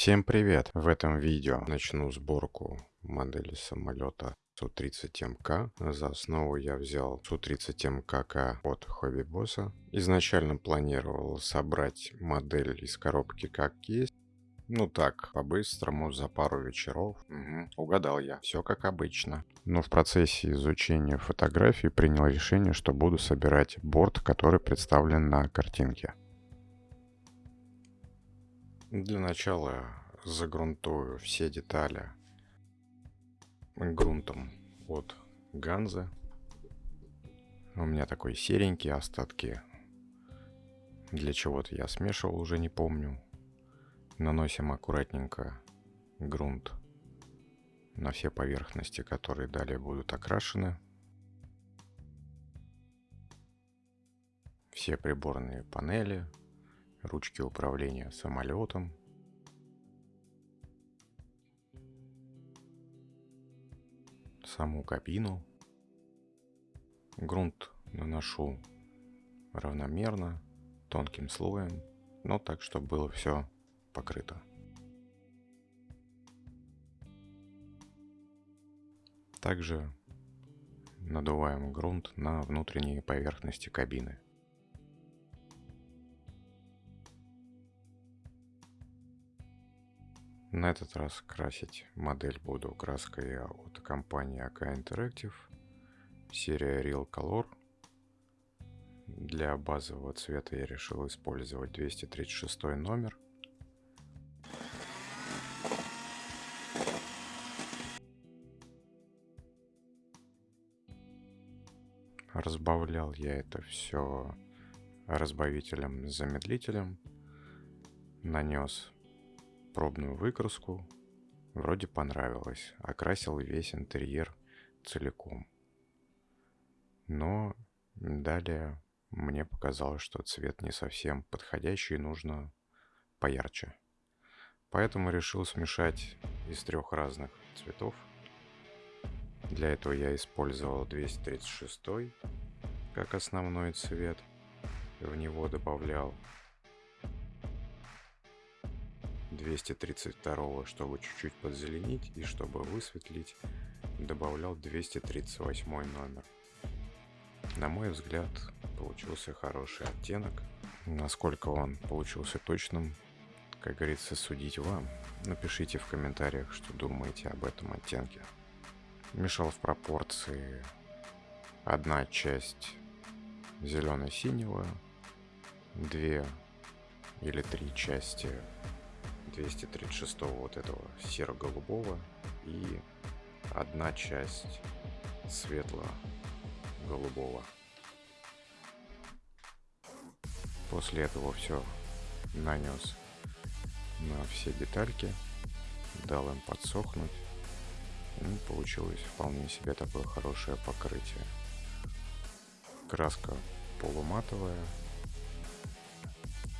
Всем привет! В этом видео начну сборку модели самолета Су-30МК. За основу я взял Су-30МКК от Хобби Босса. Изначально планировал собрать модель из коробки как есть. Ну так, по-быстрому, за пару вечеров. Угу, угадал я, все как обычно. Но в процессе изучения фотографий принял решение, что буду собирать борт, который представлен на картинке. Для начала загрунтую все детали грунтом от Ганзы. У меня такой серенький, остатки для чего-то я смешивал, уже не помню. Наносим аккуратненько грунт на все поверхности, которые далее будут окрашены. Все приборные панели, ручки управления самолетом. Саму кабину. Грунт наношу равномерно, тонким слоем, но так, чтобы было все покрыто. Также надуваем грунт на внутренние поверхности кабины. На этот раз красить модель буду краской от компании AK Interactive, серия Real Color. Для базового цвета я решил использовать 236 номер. Разбавлял я это все разбавителем-замедлителем. Нанес пробную выкраску. Вроде понравилось. Окрасил весь интерьер целиком. Но далее мне показалось, что цвет не совсем подходящий, нужно поярче. Поэтому решил смешать из трех разных цветов. Для этого я использовал 236 как основной цвет. В него добавлял 232, чтобы чуть-чуть подзеленить и чтобы высветлить, добавлял 238 номер. На мой взгляд, получился хороший оттенок. Насколько он получился точным, как говорится, судить вам. Напишите в комментариях, что думаете об этом оттенке. Мешал в пропорции одна часть зелено-синего, две или три части 236 вот этого серо-голубого и одна часть светло-голубого. После этого все нанес на все детальки, дал им подсохнуть. И получилось вполне себе такое хорошее покрытие. Краска полуматовая,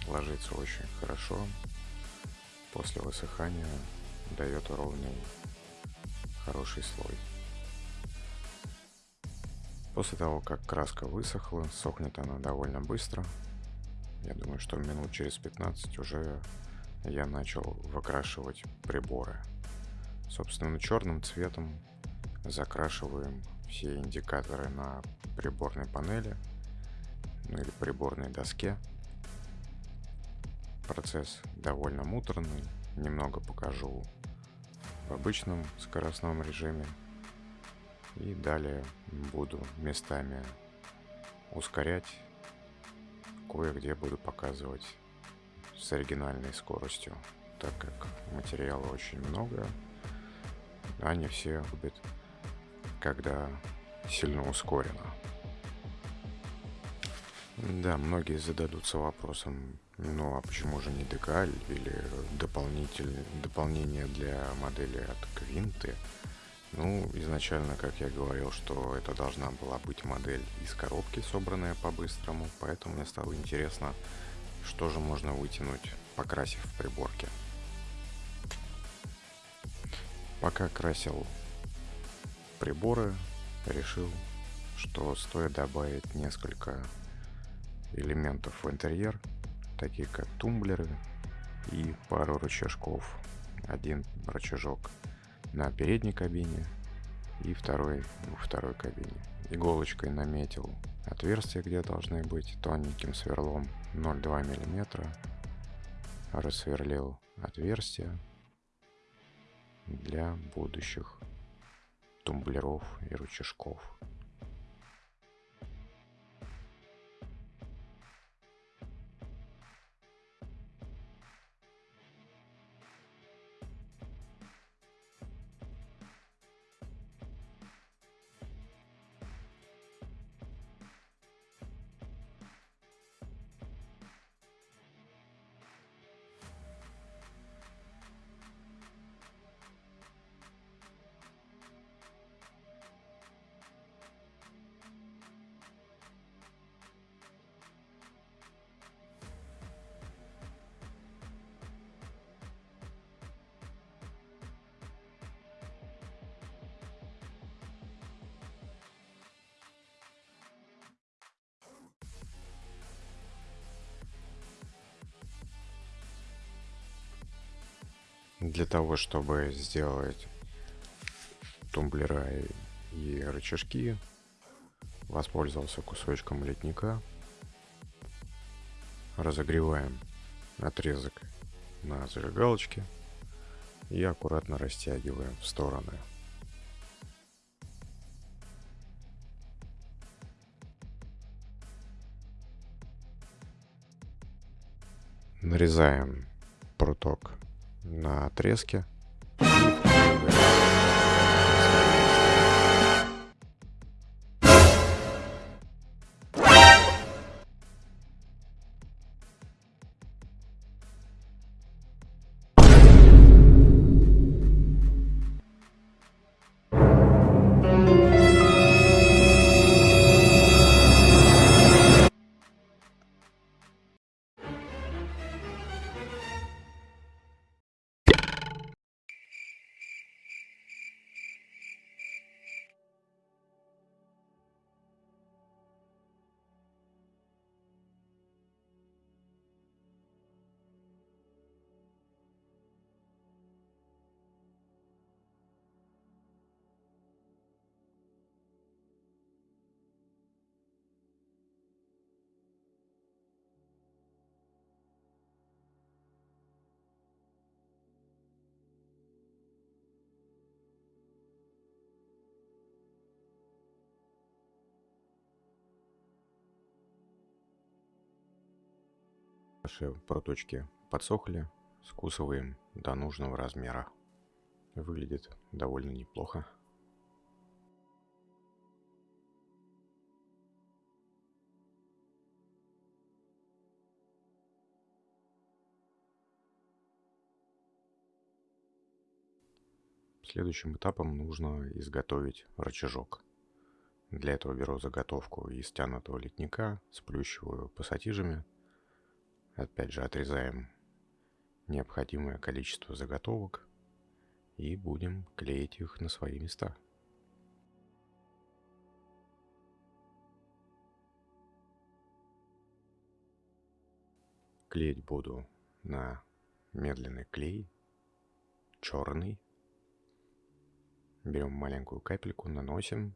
ложится очень хорошо, после высыхания дает ровный хороший слой. После того, как краска высохла, сохнет она довольно быстро. Я думаю, что минут через 15 уже я начал выкрашивать приборы. Собственно, черным цветом закрашиваем все индикаторы на приборной панели, ну или приборной доске. Процесс довольно муторный, немного покажу в обычном скоростном режиме. И далее буду местами ускорять, кое-где буду показывать с оригинальной скоростью, так как материала очень много, они все любят, когда сильно ускорено. Да, многие зададутся вопросом, ну а почему же не декаль или дополнительное дополнение для модели от Квинты? Ну, изначально, как я говорил, что это должна была быть модель из коробки, собранная по-быстрому, поэтому мне стало интересно, что же можно вытянуть, покрасив в приборке. Пока красил приборы, решил, что стоит добавить несколько элементов в интерьер, такие как тумблеры, и пару рычажков. Один рычажок на передней кабине и второй во второй кабине. Иголочкой наметил отверстия, где должны быть, тоненьким сверлом 0,2 мм. Рассверлил отверстия для будущих тумблеров и рычажков. Для того, чтобы сделать тумблера и, рычажки, воспользовался кусочком литника. Разогреваем отрезок на зажигалочке и аккуратно растягиваем в стороны. Нарезаем пруток на отрезке. Наши проточки подсохли, скусываем до нужного размера. Выглядит довольно неплохо. Следующим этапом нужно изготовить рычажок. Для этого беру заготовку из стянутого литника, сплющиваю пассатижами Опять же отрезаем необходимое количество заготовок и будем клеить их на свои места. Клеить буду на медленный клей, черный. Берем маленькую капельку, наносим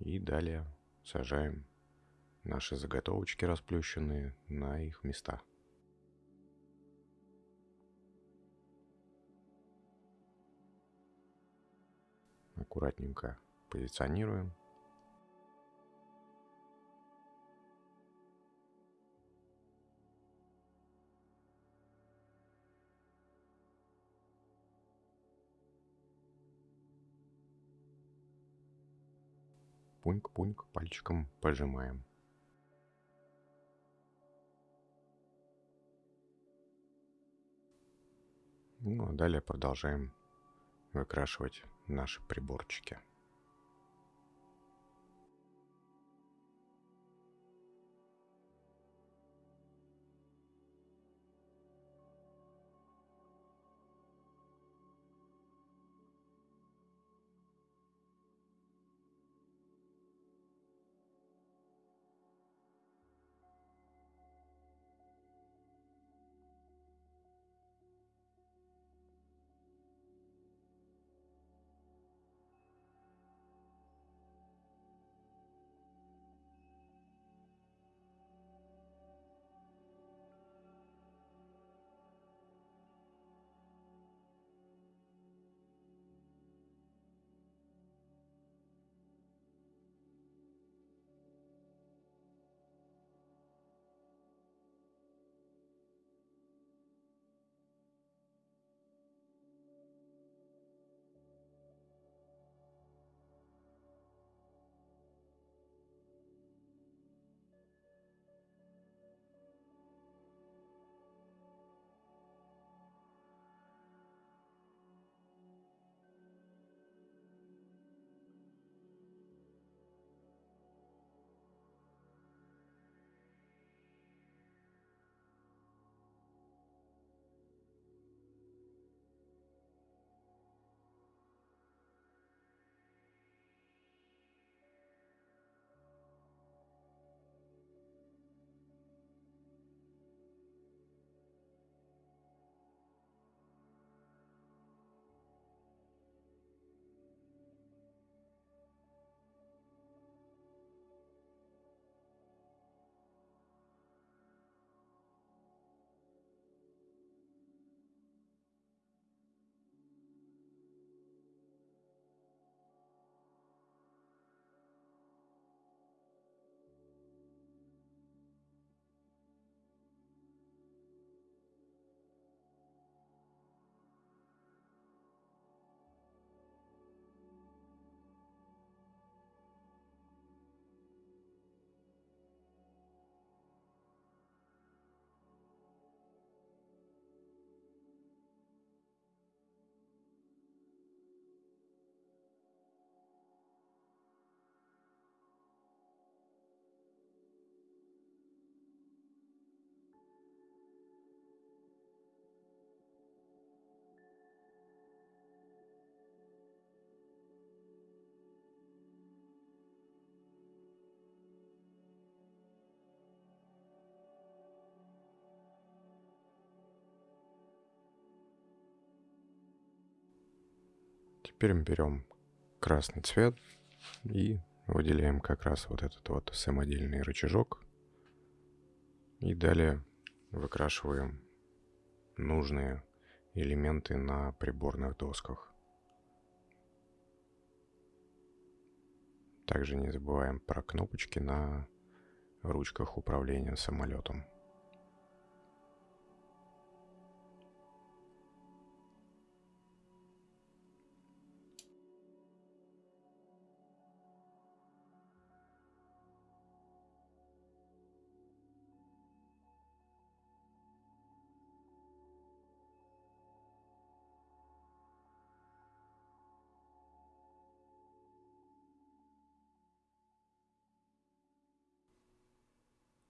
и далее сажаем наши заготовочки расплющенные на их места. Аккуратненько позиционируем. Пуньк-пуньк пальчиком пожимаем. Ну а далее продолжаем выкрашивать наши приборчики. Теперь мы берем красный цвет и выделяем как раз вот этот вот самодельный рычажок. И далее выкрашиваем нужные элементы на приборных досках. Также не забываем про кнопочки на ручках управления самолетом.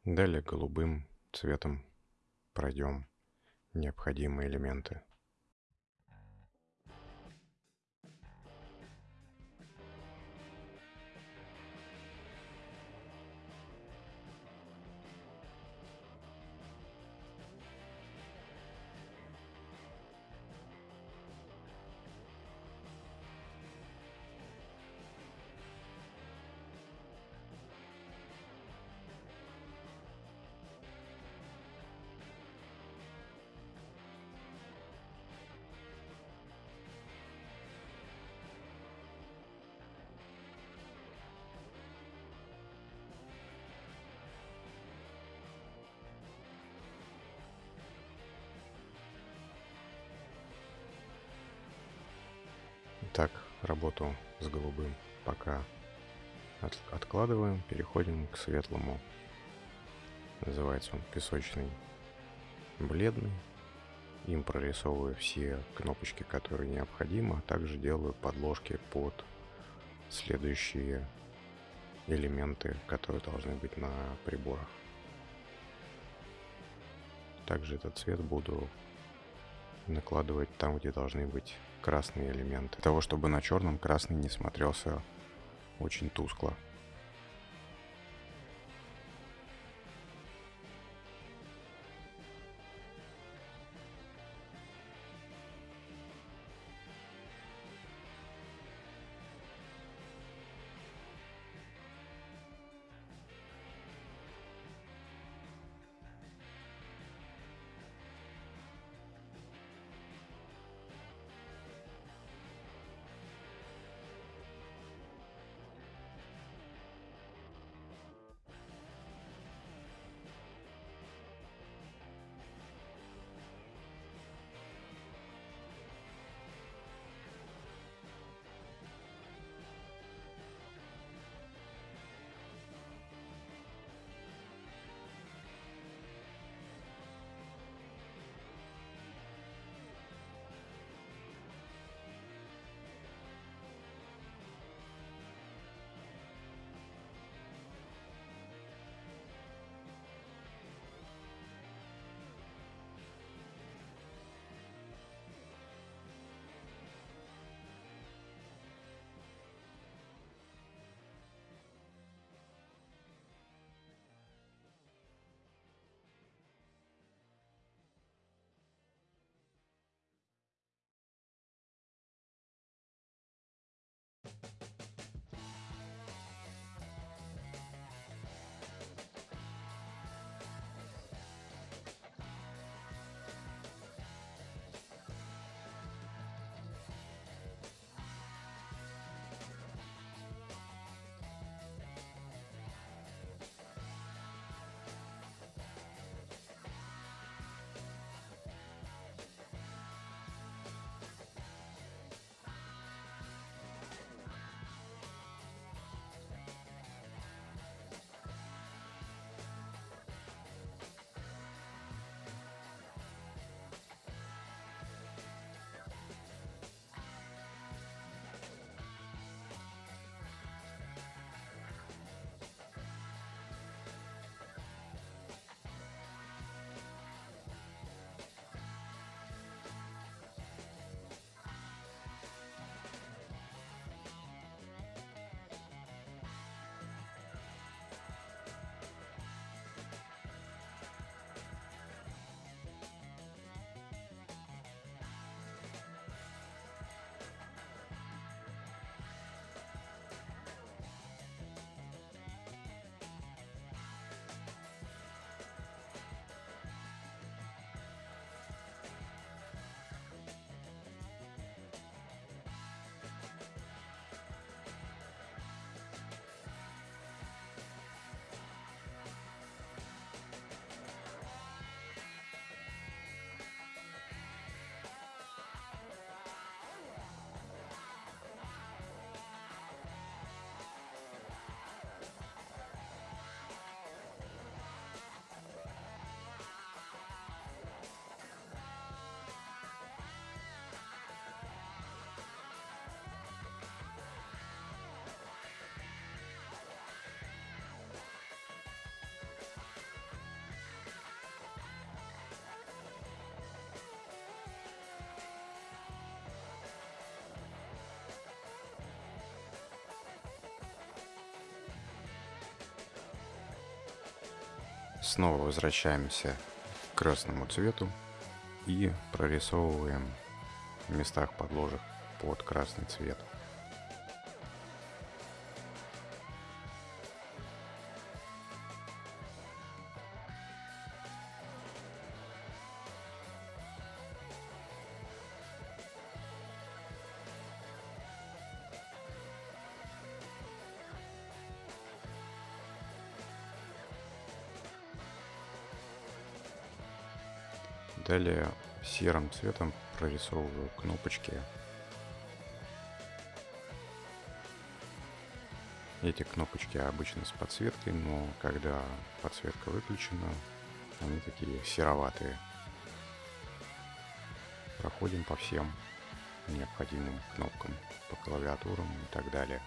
Далее голубым цветом пройдем необходимые элементы. Так, работу с голубым пока от, откладываем, переходим к светлому. Называется он песочный бледный. Им прорисовываю все кнопочки, которые необходимы, а также делаю подложки под следующие элементы, которые должны быть на приборах. Также этот цвет буду накладывать там, где должны быть красные элементы. Для того, чтобы на черном красный не смотрелся очень тускло. Снова возвращаемся к красному цвету и прорисовываем в местах подложек под красный цвет. Серым цветом прорисовываю кнопочки. Эти кнопочки обычно с подсветкой, но когда подсветка выключена, они такие сероватые. Проходим по всем необходимым кнопкам, по клавиатурам и так далее.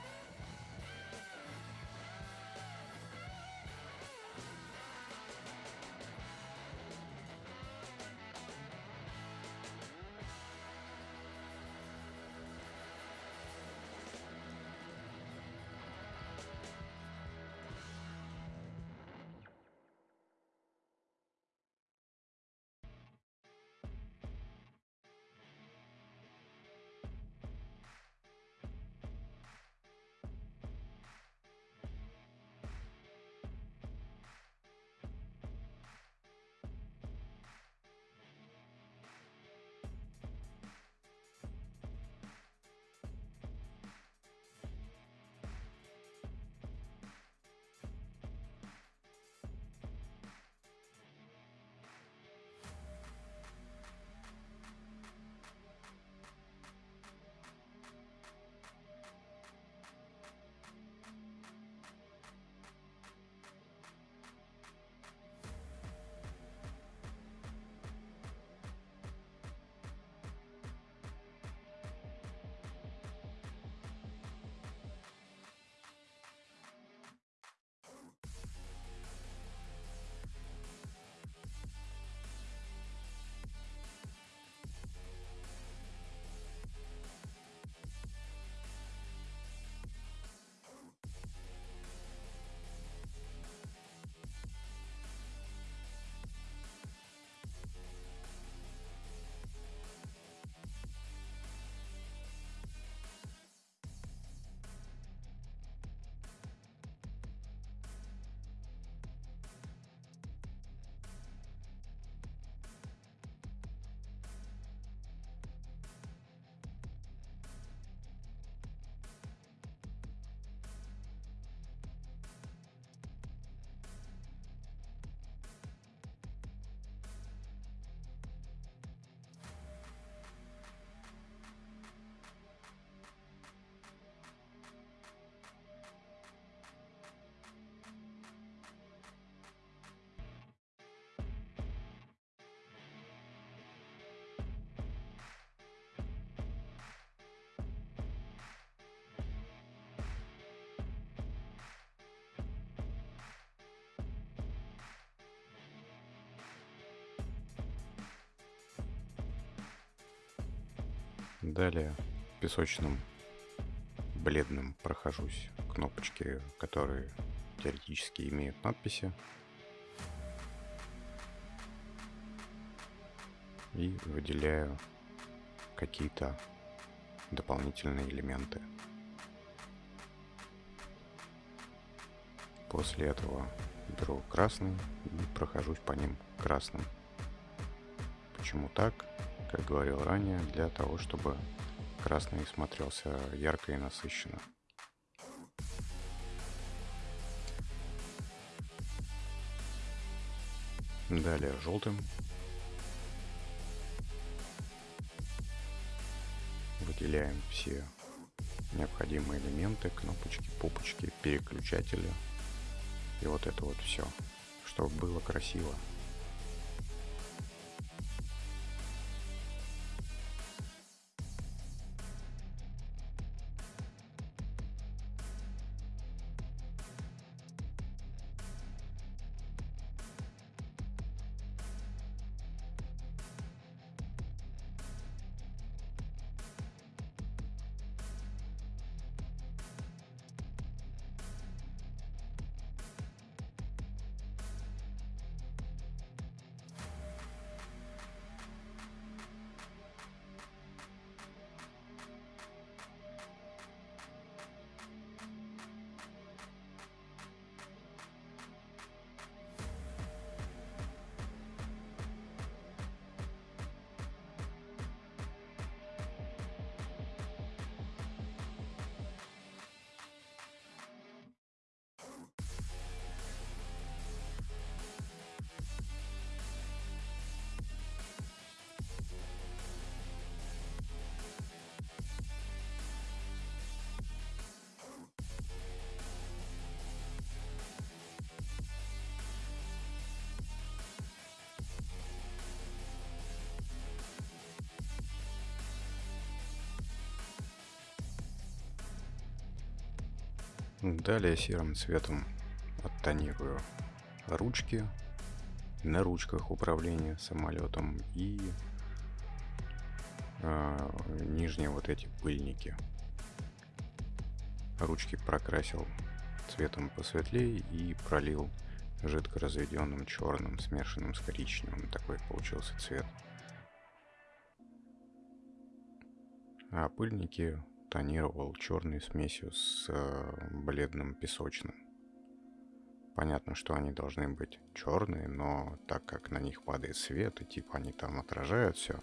Далее песочным бледным прохожусь кнопочки, которые теоретически имеют надписи. И выделяю какие-то дополнительные элементы. После этого беру красный и прохожусь по ним красным. Почему так? Как говорил ранее, для того, чтобы красный смотрелся ярко и насыщенно. Далее желтым. Выделяем все необходимые элементы, кнопочки, пупочки, переключатели. И вот это вот все, чтобы было красиво. Далее серым цветом оттонирую ручки на ручках управления самолетом и э, нижние вот эти пыльники. Ручки прокрасил цветом посветлее и пролил жидко разведенным черным, смешанным с коричневым. Такой получился цвет. А пыльники тонировал черной смесью с э, бледным песочным. Понятно, что они должны быть черные, но так как на них падает свет, и типа они там отражают все,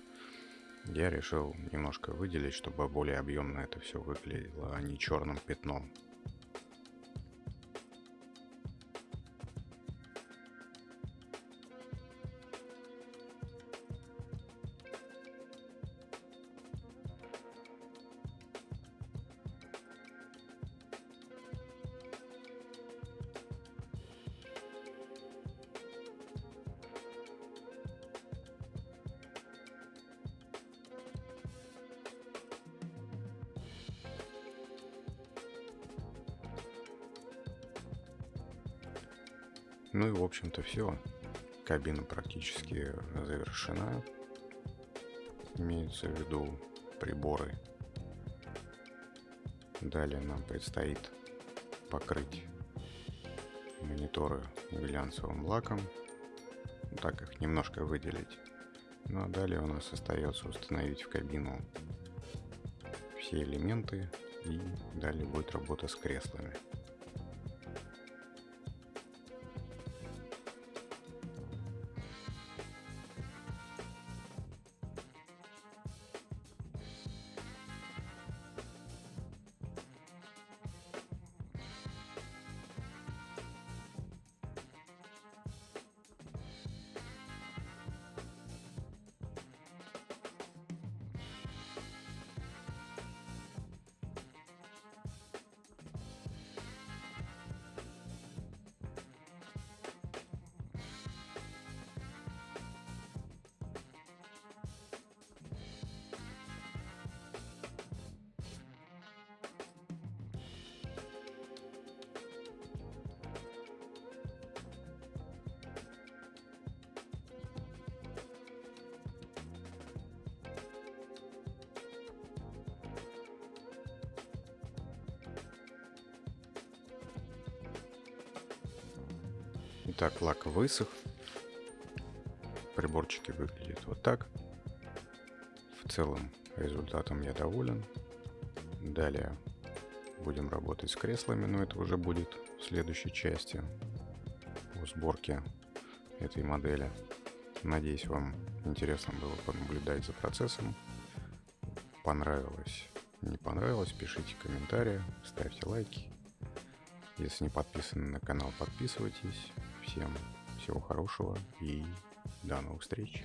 я решил немножко выделить, чтобы более объемно это все выглядело, а не черным пятном. Ну и в общем-то все. Кабина практически завершена. Имеются в виду приборы. Далее нам предстоит покрыть мониторы глянцевым лаком, так их немножко выделить. Ну а далее у нас остается установить в кабину все элементы и далее будет работа с креслами. Итак, лак высох. Приборчики выглядят вот так. В целом результатом я доволен. Далее будем работать с креслами, но это уже будет в следующей части по сборке этой модели. Надеюсь, вам интересно было понаблюдать за процессом. Понравилось, не понравилось, пишите комментарии, ставьте лайки. Если не подписаны на канал, подписывайтесь. Всем всего хорошего и до новых встреч.